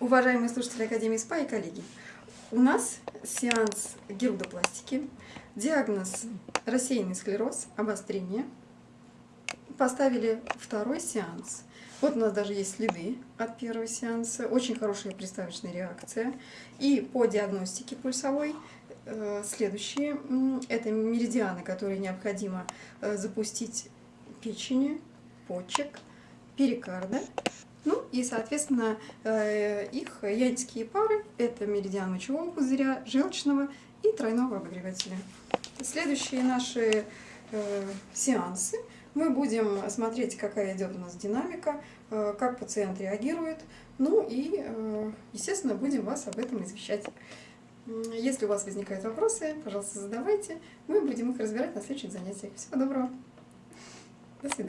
Уважаемые слушатели Академии СПА и коллеги, у нас сеанс герудопластики, диагноз рассеянный склероз, обострение. Поставили второй сеанс. Вот у нас даже есть следы от первого сеанса, очень хорошая приставочная реакция. И по диагностике пульсовой э, следующие – это меридианы, которые необходимо э, запустить печени, почек, перикарда и, соответственно, э, их ядические пары – это меридиан мочевого пузыря, желчного и тройного обогревателя. Следующие наши э, сеансы мы будем смотреть, какая идет у нас динамика, э, как пациент реагирует, ну и, естественно, будем вас об этом извещать. Если у вас возникают вопросы, пожалуйста, задавайте. Мы будем их разбирать на следующих занятиях. Всего доброго. До свидания.